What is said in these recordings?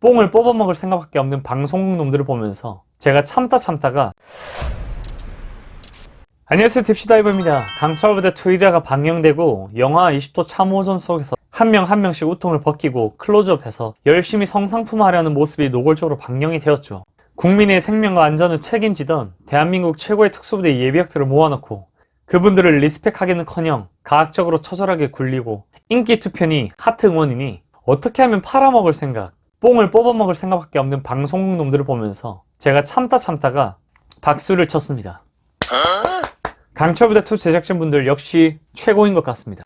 뽕을 뽑아먹을 생각밖에 없는 방송국 놈들을 보면서 제가 참다 참다가 안녕하세요 딥시다이버입니다. 강철부대 투이다가 방영되고 영하 20도 참호전 속에서 한 명 한 명씩 웃통을 벗기고 클로즈업해서 열심히 성상품화하려는 모습이 노골적으로 방영이 되었죠. 국민의 생명과 안전을 책임지던 대한민국 최고의 특수부대 예비역들을 모아놓고 그분들을 respect하기는커녕 가학적으로 처절하게 굴리고 인기 투표니 하트 응원이니 어떻게 하면 팔아먹을 생각 뽕을 뽑아먹을 생각밖에 없는 방송국 놈들을 보면서 제가 참다 참다가 박수를 쳤습니다. 강철부대2 제작진분들 역시 최고인 것 같습니다.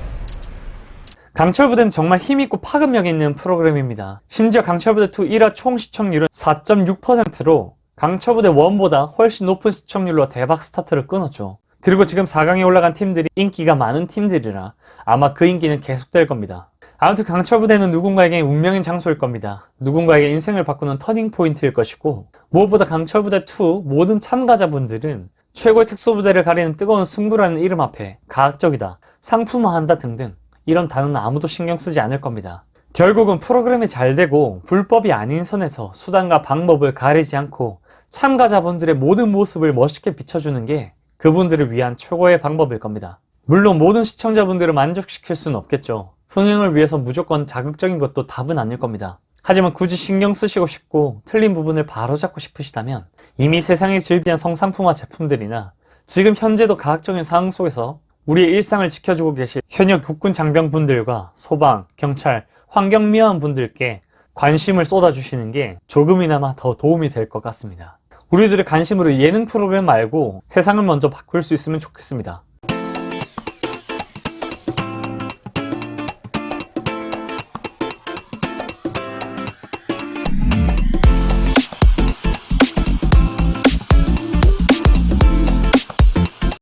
강철부대는 정말 힘있고 파급력 있는 프로그램입니다. 심지어 강철부대2 1화 총 시청률은 4.6%로 강철부대 1보다 훨씬 높은 시청률로 대박 스타트를 끊었죠. 그리고 지금 4강에 올라간 팀들이 인기가 많은 팀들이라 아마 그 인기는 계속될 겁니다. 아무튼 강철부대는 누군가에게 운명인 장소일 겁니다. 누군가에게 인생을 바꾸는 터닝포인트일 것이고 무엇보다 강철부대2 모든 참가자분들은 최고의 특수부대를 가리는 뜨거운 승부라는 이름 앞에 가학적이다, 상품화한다 등등 이런 단어는 아무도 신경 쓰지 않을 겁니다. 결국은 프로그램이 잘 되고 불법이 아닌 선에서 수단과 방법을 가리지 않고 참가자분들의 모든 모습을 멋있게 비춰주는 게 그분들을 위한 최고의 방법일 겁니다. 물론 모든 시청자분들을 만족시킬 수는 없겠죠. 흥행을 위해서 무조건 자극적인 것도 답은 아닐 겁니다. 하지만 굳이 신경 쓰시고 싶고 틀린 부분을 바로잡고 싶으시다면 이미 세상에 즐비한 성상품화 제품들이나 지금 현재도 가학적인 상황 속에서 우리의 일상을 지켜주고 계실 현역 국군 장병분들과 소방, 경찰, 환경미화원 분들께 관심을 쏟아주시는 게 조금이나마 더 도움이 될 것 같습니다. 우리들의 관심으로 예능 프로그램 말고 세상을 먼저 바꿀 수 있으면 좋겠습니다.